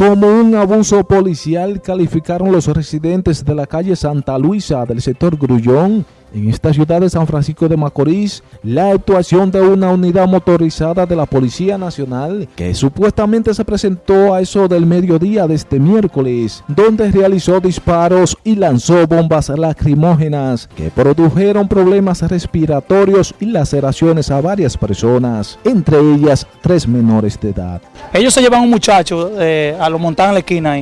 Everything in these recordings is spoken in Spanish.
Como un abuso policial calificaron los residentes de la calle Santa Luisa del sector Grullón en esta ciudad de San Francisco de Macorís la actuación de una unidad motorizada de la Policía Nacional que supuestamente se presentó a eso del mediodía de este miércoles, donde realizó disparos y lanzó bombas lacrimógenas que produjeron problemas respiratorios y laceraciones a varias personas, entre ellas tres menores de edad. Ellos se llevan un muchacho, eh, a lo montan en la esquina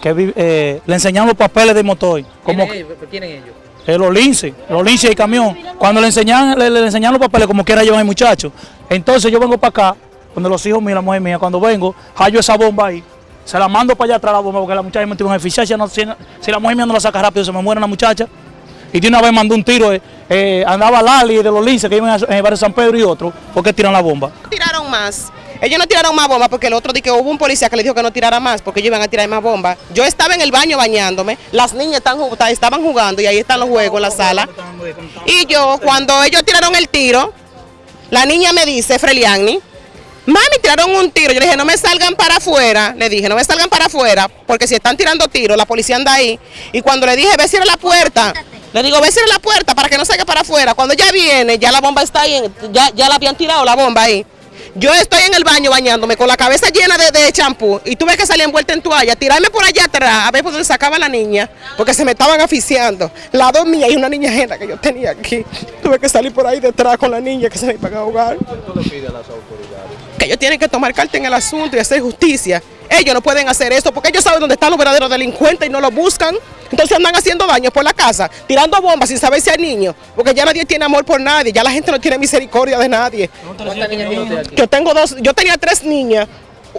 que eh, le enseñaron los papeles de motor. Como, ¿Quién es ellos? Eh, los linces, los linces y el camión. Cuando le enseñan, le, enseñan los papeles como quiera llevar el muchacho. Entonces yo vengo para acá, cuando los hijos míos, la mujer mía, cuando vengo, hallo esa bomba ahí, se la mando para allá atrás la bomba porque la muchacha me tiene una eficiencia, no, si, la mujer mía no la saca rápido se me muere la muchacha. Y de una vez mandó un tiro, eh, eh, andaba Lali de los linces que iban en el barrio San Pedro y otro, porque tiran la bomba. Tiraron más. Ellos no tiraron más bombas porque el otro día que hubo un policía que le dijo que no tirara más porque ellos iban a tirar más bombas. Yo estaba en el baño bañándome, las niñas están, estaban jugando y ahí están los juegos en la sala. Y yo, cuando ellos tiraron el tiro, la niña me dice, Freliani, mami, tiraron un tiro. Yo le dije, no me salgan para afuera. Le dije, no me salgan para afuera porque si están tirando tiros, la policía anda ahí. Y cuando le dije, ve, cierra la puerta. Le digo, ve, cierra la puerta para que no salga para afuera. Cuando ya viene, ya la bomba está ahí, ya, ya la habían tirado la bomba ahí. Yo estoy en el baño bañándome con la cabeza llena de champú y tuve que salir envuelta en toalla, tirarme por allá atrás a ver por dónde sacaba la niña, porque se me estaban asfixiando. La dos mía y una niña ajena que yo tenía aquí. Tuve que salir por ahí detrás con la niña que se me iba a ahogar. ¿Qué le pide a las autoridades? Que ellos tienen que tomar carta en el asunto y hacer justicia. Ellos no pueden hacer eso porque ellos saben dónde están los verdaderos delincuentes y no los buscan. Entonces andan haciendo daño por la casa, tirando bombas sin saber si hay niños, porque ya nadie tiene amor por nadie, ya la gente no tiene misericordia de nadie. Yo tengo dos, yo tenía tres niñas,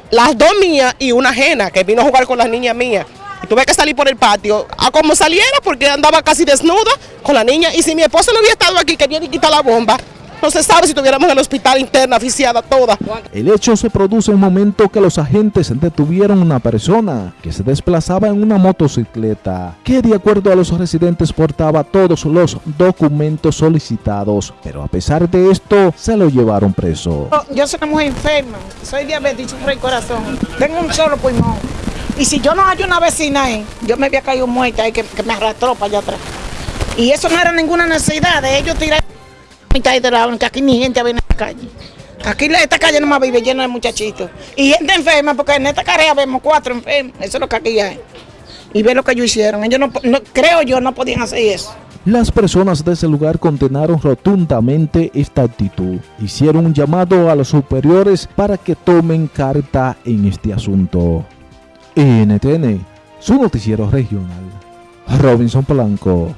las dos mías y una ajena que vino a jugar con las niñas mías. Y tuve que salir por el patio a como saliera porque andaba casi desnuda con la niña. Y si mi esposo no hubiera estado aquí, que viene y quita la bomba, no se sabe si tuviéramos en el hospital interna oficiada toda. El hecho se produce en el momento que los agentes detuvieron a una persona que se desplazaba en una motocicleta que de acuerdo a los residentes portaba todos los documentos solicitados, pero a pesar de esto se lo llevaron preso. Yo soy una mujer enferma, soy diabética, y corazón, tengo un solo pulmón. Y si yo no hay una vecina ahí, yo me había caído muerta ahí que, que me arrastró para allá atrás. Y eso no era ninguna necesidad de ellos tirar mitad de la que aquí ni gente viene en la calle. Aquí esta calle no más vive llena de muchachitos. Y gente enferma, porque en esta carrera vemos cuatro enfermos. Eso es lo que aquí hay. Y ve lo que ellos hicieron. Ellos no, creo yo, no podían hacer eso. Las personas de ese lugar condenaron rotundamente esta actitud. Hicieron un llamado a los superiores para que tomen carta en este asunto. NTN, su noticiero regional. Robinson Polanco.